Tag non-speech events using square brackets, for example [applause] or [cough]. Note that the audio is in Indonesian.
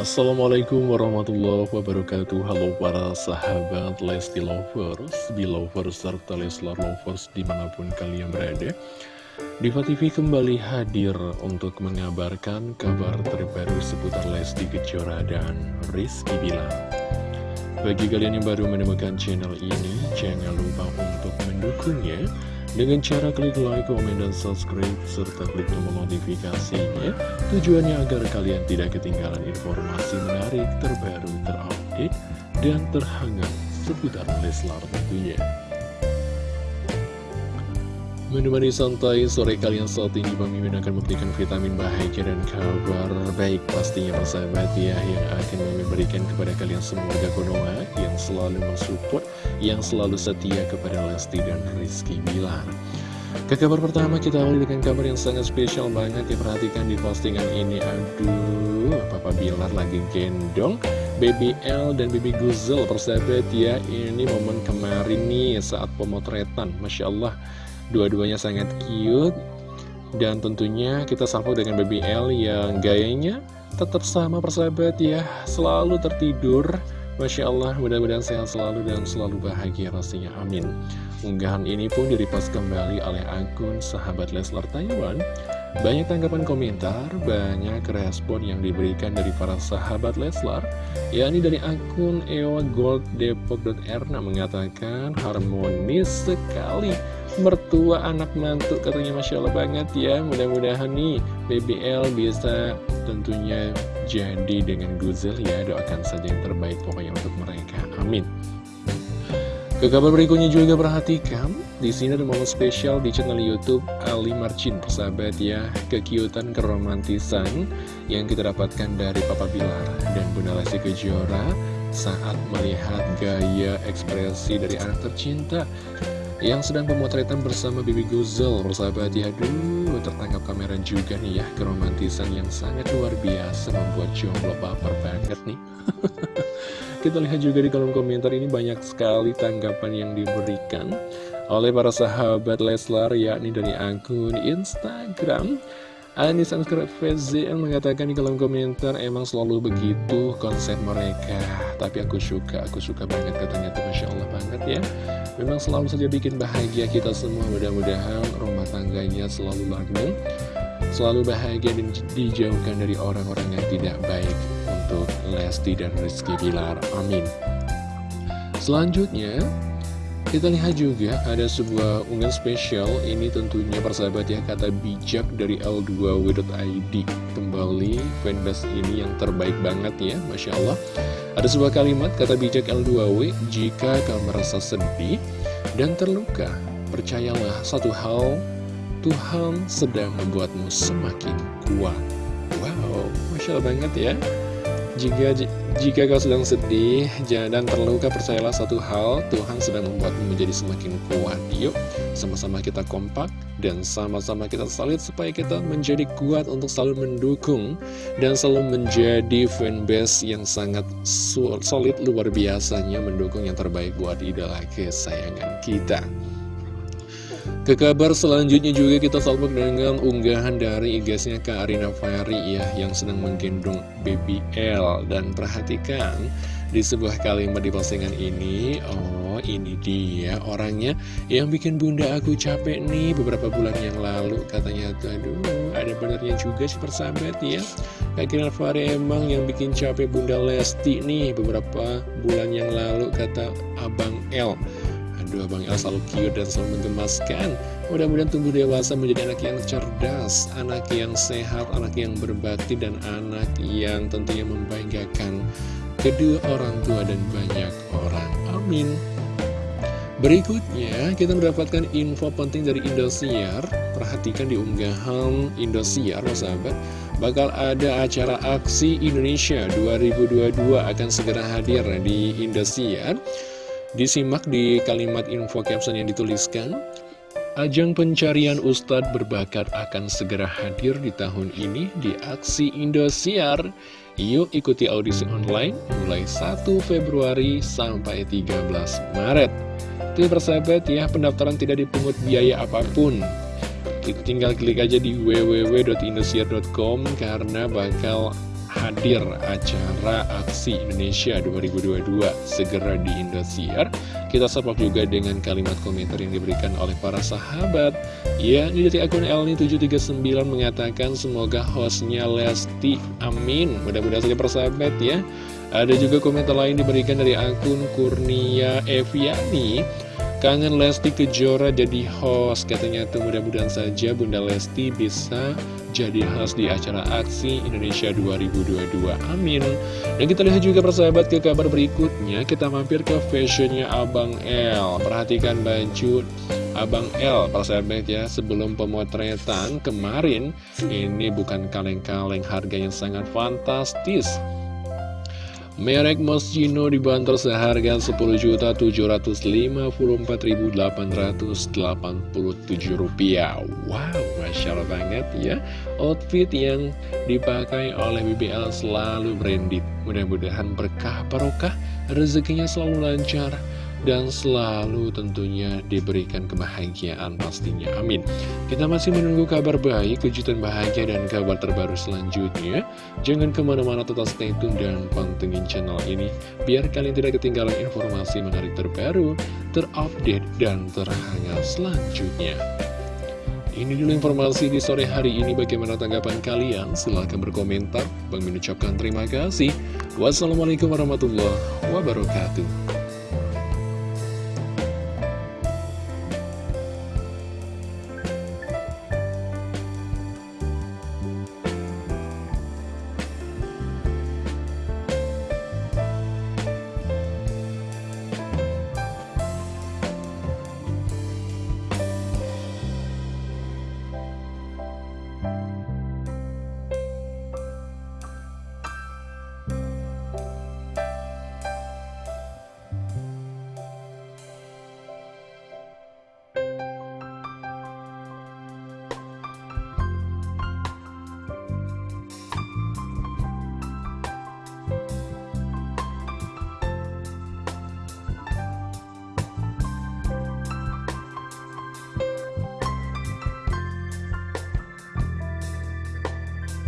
Assalamualaikum warahmatullahi wabarakatuh. Halo para sahabat Lesti Lovers, Belovers, serta Leslar Lovers di mana pun kalian berada. Diva TV kembali hadir untuk mengabarkan kabar terbaru seputar Lesti Kejora dan Rizky Bilar. Bagi kalian yang baru menemukan channel ini, jangan lupa untuk mendukungnya dengan cara klik like, komen, dan subscribe, serta klik tombol notifikasinya, tujuannya agar kalian tidak ketinggalan informasi menarik, terbaru, terupdate, dan terhangat seputar Leslar tentunya. Menemani santai sore kalian saat ini Bang Mimin akan memberikan vitamin bahagia dan kabar baik pastinya persahabat ya Yang akan memberikan kepada kalian semua warga Konoha yang selalu mensupport Yang selalu setia kepada Lesti dan Rizky Bilar. Ke kabar pertama kita awali dengan kabar yang sangat spesial banget ya Perhatikan di postingan ini. Aduh Papa Bilar lagi gendong Baby L dan Baby Guzel persahabat ya. Ini momen kemarin nih saat pemotretan Masya Allah Dua-duanya sangat cute. Dan tentunya kita salvo dengan Baby L yang gayanya tetap sama persahabat ya. Selalu tertidur. Masya Allah mudah-mudahan sehat selalu dan selalu bahagia pastinya amin. Unggahan ini pun diripas kembali oleh akun sahabat Leslar Taiwan. Banyak tanggapan komentar, banyak respon yang diberikan dari para sahabat Leslar. Yakni dari akun Ewa Gold Depok.erna mengatakan harmonis sekali mertua anak mantu katanya Masya Allah banget ya. Mudah-mudahan nih BBL bisa tentunya jadi dengan Guzel ya. Doakan saja yang terbaik pokoknya untuk mereka. Amin. Ke kabar berikutnya juga perhatikan di sini ada momen spesial di channel YouTube Ali Marcin persahabat ya. Kekiutan keromantisan yang kita dapatkan dari Papa Bilar dan Bunda Lesti Kejora saat melihat gaya ekspresi dari anak tercinta yang sedang pemotretan bersama Bibi Guzel Persahabat ya, aduh tertangkap kamera juga nih ya. Keromantisan yang sangat luar biasa membuat jomblo baper banget nih. [laughs] Kita lihat juga di kolom komentar ini banyak sekali tanggapan yang diberikan Oleh para sahabat Leslar yakni dari akun Instagram. Anis Anskar VZL mengatakan di kolom komentar emang selalu begitu konsep mereka. Tapi aku suka, aku suka banget katanya tuh Masya Allah banget ya Memang selalu saja bikin bahagia kita semua. Mudah-mudahan rumah tangganya selalu langgeng Selalu bahagia dan dijauhkan dari orang-orang yang tidak baik untuk Lesti dan Rizky Bilar. Amin. Selanjutnya kita lihat juga ada sebuah unggahan spesial. Ini tentunya persahabat ya kata bijak dari L2W.id Kembali fanbase ini yang terbaik banget ya Masya Allah. Ada sebuah kalimat kata bijak L2W Jika kau merasa sedih dan terluka Percayalah satu hal Tuhan sedang membuatmu semakin kuat. Wow, Masya Allah banget ya jika jika kau sedang sedih dan terluka, percayalah satu hal, Tuhan sedang membuatmu menjadi semakin kuat. Yuk, sama-sama kita kompak dan sama-sama kita solid supaya kita menjadi kuat untuk selalu mendukung dan selalu menjadi fanbase yang sangat solid luar biasanya mendukung yang terbaik buat idola kesayangan kita. Ke kabar selanjutnya juga kita salpok dengan unggahan dari igasnya Kak Arina Fahri ya Yang sedang menggendong baby L. Dan perhatikan di sebuah kalimat di postingan ini Oh ini dia orangnya yang bikin bunda aku capek nih beberapa bulan yang lalu. Katanya tuh aduh ada benernya juga sih persahabat ya. Kak Arina Fahri emang yang bikin capek bunda Lesti nih beberapa bulan yang lalu kata Abang L Aduh Bang El selalu cute dan selalu menggemaskan Mudah-mudahan tumbuh dewasa menjadi anak yang cerdas Anak yang sehat, anak yang berbakti Dan anak yang tentunya membanggakan Kedua orang tua dan banyak orang. Amin. Berikutnya kita mendapatkan info penting dari Indosiar. Perhatikan di unggahan Indosiar sahabat Bakal ada acara aksi Indonesia 2022 akan segera hadir di Indosiar Disimak di kalimat info caption yang dituliskan Ajang pencarian Ustadz berbakat akan segera hadir di tahun ini di aksi Indosiar. Yuk ikuti audisi online mulai 1 Februari sampai 13 Maret. Itu persahabat ya pendaftaran tidak dipungut biaya apa pun. Tinggal klik aja di www.indosiar.com karena bakal hadir acara Aksi Indonesia 2022 segera di Indosiar. Kita support juga dengan kalimat komentar yang diberikan oleh para sahabat. Ya, dari akun Elni739 mengatakan semoga hostnya Lesti. Amin. Mudah-mudahan saja persahabat ya. Ada juga komentar lain diberikan dari akun Kurnia Eviani. Kangen Lesti Kejora jadi host. Katanya tuh mudah-mudahan saja Bunda Lesti bisa jadi host di acara Aksi Indonesia 2022 Amin. Dan kita lihat juga persahabat ke kabar berikutnya. Kita mampir ke fashionnya Abang L. Perhatikan baju Abang L persahabat ya. Sebelum pemotretan kemarin Ini bukan kaleng-kaleng harganya sangat fantastis Merek Moschino dibantar seharga Rp10.754.887 Wow, Masya Allah banget ya. Outfit yang dipakai oleh BBL selalu branded. Mudah-mudahan berkah barokah. Rezekinya selalu lancar dan selalu tentunya diberikan kebahagiaan pastinya. Amin. Kita masih menunggu kabar baik, kejutan bahagia, dan kabar terbaru selanjutnya. Jangan ke mana-mana tetap stay tune dan pantengin channel ini, biar kalian tidak ketinggalan informasi menarik terbaru, terupdate, dan terhangat selanjutnya. Ini dulu informasi di sore hari ini. Bagaimana tanggapan kalian? Silahkan berkomentar. Bang mengucapkan terima kasih. Wassalamualaikum warahmatullahi wabarakatuh.